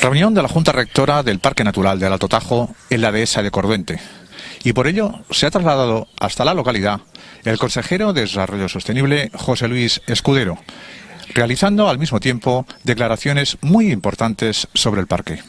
Reunión de la Junta Rectora del Parque Natural del Alto Tajo en la dehesa de Corduente. Y por ello se ha trasladado hasta la localidad el consejero de Desarrollo Sostenible, José Luis Escudero, realizando al mismo tiempo declaraciones muy importantes sobre el parque.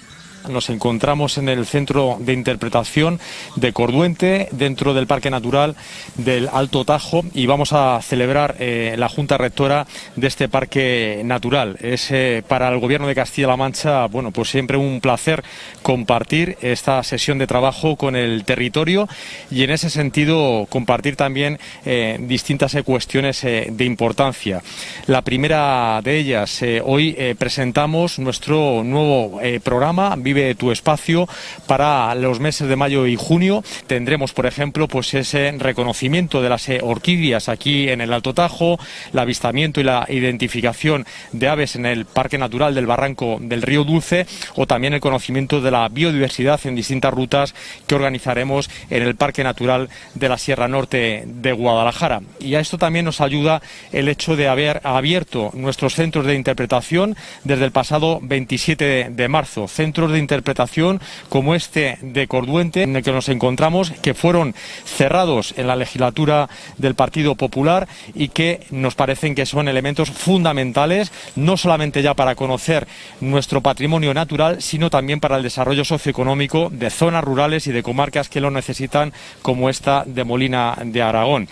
Nos encontramos en el centro de interpretación de Corduente, dentro del Parque Natural del Alto Tajo, y vamos a celebrar eh, la Junta Rectora de este Parque Natural. Es eh, para el Gobierno de Castilla-La Mancha, bueno, pues siempre un placer compartir esta sesión de trabajo con el territorio y en ese sentido compartir también eh, distintas cuestiones de importancia. La primera de ellas, hoy presentamos nuestro nuevo programa Tu espacio para los meses de mayo y junio. Tendremos, por ejemplo, pues ese reconocimiento de las eh, orquídeas aquí en el Alto Tajo, el avistamiento y la identificación de aves en el Parque Natural del Barranco del Río Dulce o también el conocimiento de la biodiversidad en distintas rutas que organizaremos en el Parque Natural de la Sierra Norte de Guadalajara. Y a esto también nos ayuda el hecho de haber abierto nuestros centros de interpretación desde el pasado 27 de marzo, centros de interpretación como este de Corduente, en el que nos encontramos, que fueron cerrados en la legislatura del Partido Popular y que nos parecen que son elementos fundamentales, no solamente ya para conocer nuestro patrimonio natural, sino también para el desarrollo socioeconómico de zonas rurales y de comarcas que lo necesitan, como esta de Molina de Aragón.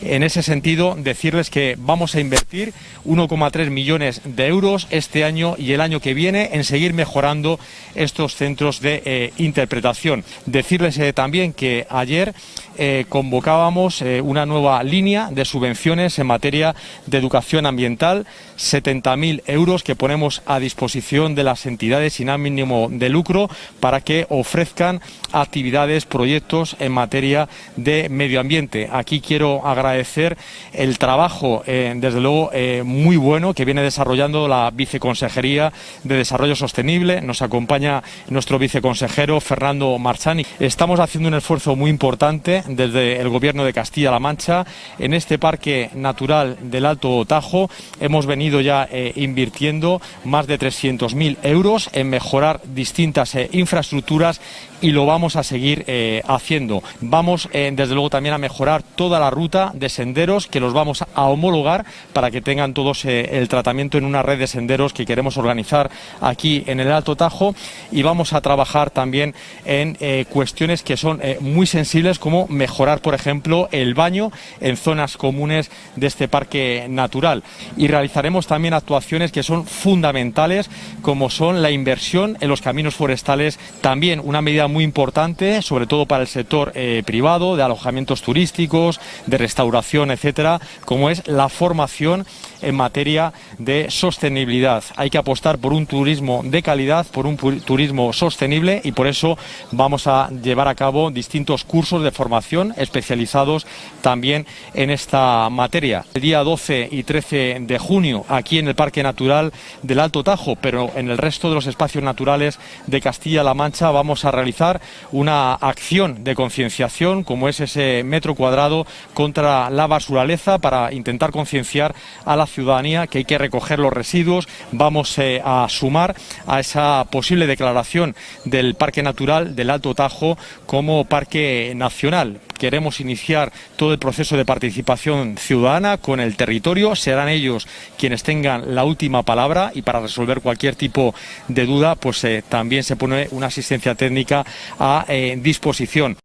En ese sentido, decirles que vamos a invertir 1,3 millones de euros este año y el año que viene en seguir mejorando estos centros de eh, interpretación. Decirles eh, también que ayer eh, convocábamos una nueva línea de subvenciones en materia de educación ambiental, 70.000 euros que ponemos a disposición de las entidades sin ánimo de lucro para que ofrezcan actividades, proyectos en materia de medio ambiente. Aquí quiero agradecer el trabajo, desde luego, muy bueno que viene desarrollando la Viceconsejería de Desarrollo Sostenible. Nos acompaña nuestro viceconsejero Fernando Marchani. Estamos haciendo un esfuerzo muy importante desde el Gobierno de Castilla-La Mancha en este Parque Natural del Alto Tajo. Hemos venido ya eh, invirtiendo más de 300.000 euros en mejorar distintas infraestructuras y lo vamos a seguir haciendo. Vamos, desde luego, también a mejorar toda la ruta de senderos que los vamos a homologar para que tengan todos eh, el tratamiento en una red de senderos que queremos organizar aquí en el Alto Tajo y vamos a trabajar también en eh, cuestiones que son eh, muy sensibles como mejorar, por ejemplo, el baño en zonas comunes de este parque natural y realizaremos también actuaciones que son fundamentales como son la inversión en los caminos forestales, también una medida muy importante, sobre todo para el sector privado, de alojamientos turísticos, de restauración etcétera, como es la formación en materia de sostenibilidad. Hay que apostar por un turismo de calidad, por un turismo sostenible y por eso vamos a llevar a cabo distintos cursos de formación especializados también en esta materia. El día 12 y 13 de junio aquí en el Parque Natural del Alto Tajo, pero en el resto de los espacios naturales de Castilla-La Mancha vamos a realizar una acción de concienciación como es ese metro cuadrado contra la basuraleza para intentar concienciar a la ciudadanía que hay que recoger los residuos. Vamos eh, a sumar a esa posible declaración del Parque Natural del Alto Tajo como Parque Nacional queremos iniciar todo el proceso de participación ciudadana con el territorio. Serán ellos quienes tengan la última palabra y para resolver cualquier tipo de duda, pues eh, también se pone una asistencia técnica a eh, disposición.